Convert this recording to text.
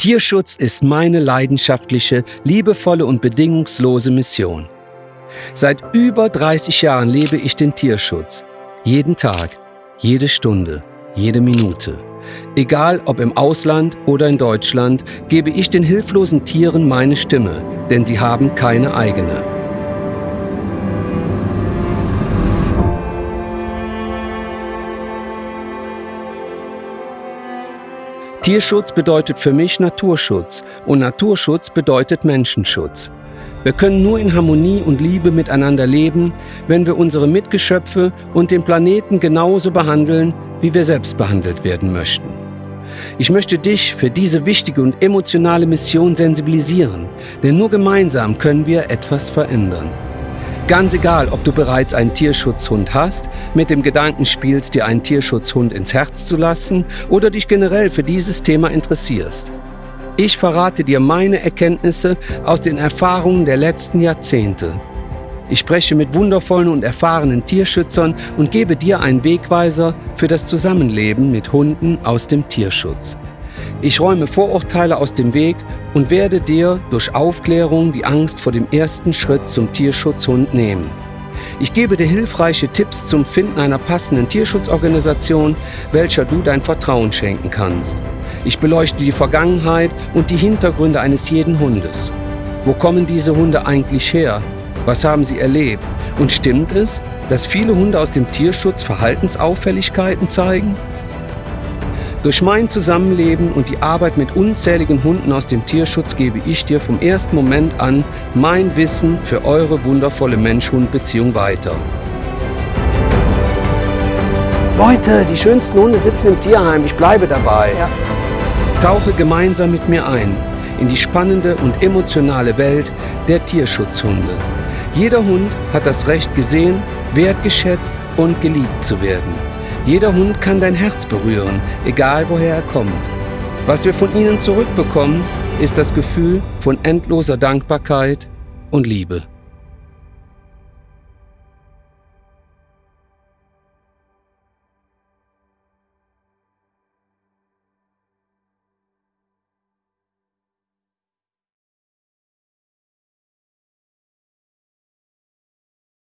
Tierschutz ist meine leidenschaftliche, liebevolle und bedingungslose Mission. Seit über 30 Jahren lebe ich den Tierschutz. Jeden Tag, jede Stunde, jede Minute. Egal ob im Ausland oder in Deutschland, gebe ich den hilflosen Tieren meine Stimme, denn sie haben keine eigene. Tierschutz bedeutet für mich Naturschutz und Naturschutz bedeutet Menschenschutz. Wir können nur in Harmonie und Liebe miteinander leben, wenn wir unsere Mitgeschöpfe und den Planeten genauso behandeln, wie wir selbst behandelt werden möchten. Ich möchte dich für diese wichtige und emotionale Mission sensibilisieren, denn nur gemeinsam können wir etwas verändern. Ganz egal, ob du bereits einen Tierschutzhund hast, mit dem Gedanken spielst, dir einen Tierschutzhund ins Herz zu lassen oder dich generell für dieses Thema interessierst. Ich verrate dir meine Erkenntnisse aus den Erfahrungen der letzten Jahrzehnte. Ich spreche mit wundervollen und erfahrenen Tierschützern und gebe dir einen Wegweiser für das Zusammenleben mit Hunden aus dem Tierschutz. Ich räume Vorurteile aus dem Weg und werde dir durch Aufklärung die Angst vor dem ersten Schritt zum Tierschutzhund nehmen. Ich gebe dir hilfreiche Tipps zum Finden einer passenden Tierschutzorganisation, welcher du dein Vertrauen schenken kannst. Ich beleuchte die Vergangenheit und die Hintergründe eines jeden Hundes. Wo kommen diese Hunde eigentlich her? Was haben sie erlebt? Und stimmt es, dass viele Hunde aus dem Tierschutz Verhaltensauffälligkeiten zeigen? Durch mein Zusammenleben und die Arbeit mit unzähligen Hunden aus dem Tierschutz gebe ich dir vom ersten Moment an mein Wissen für eure wundervolle Mensch-Hund-Beziehung weiter. Leute, die schönsten Hunde sitzen im Tierheim, ich bleibe dabei. Ja. Tauche gemeinsam mit mir ein in die spannende und emotionale Welt der Tierschutzhunde. Jeder Hund hat das Recht gesehen, wertgeschätzt und geliebt zu werden. Jeder Hund kann dein Herz berühren, egal woher er kommt. Was wir von ihnen zurückbekommen, ist das Gefühl von endloser Dankbarkeit und Liebe.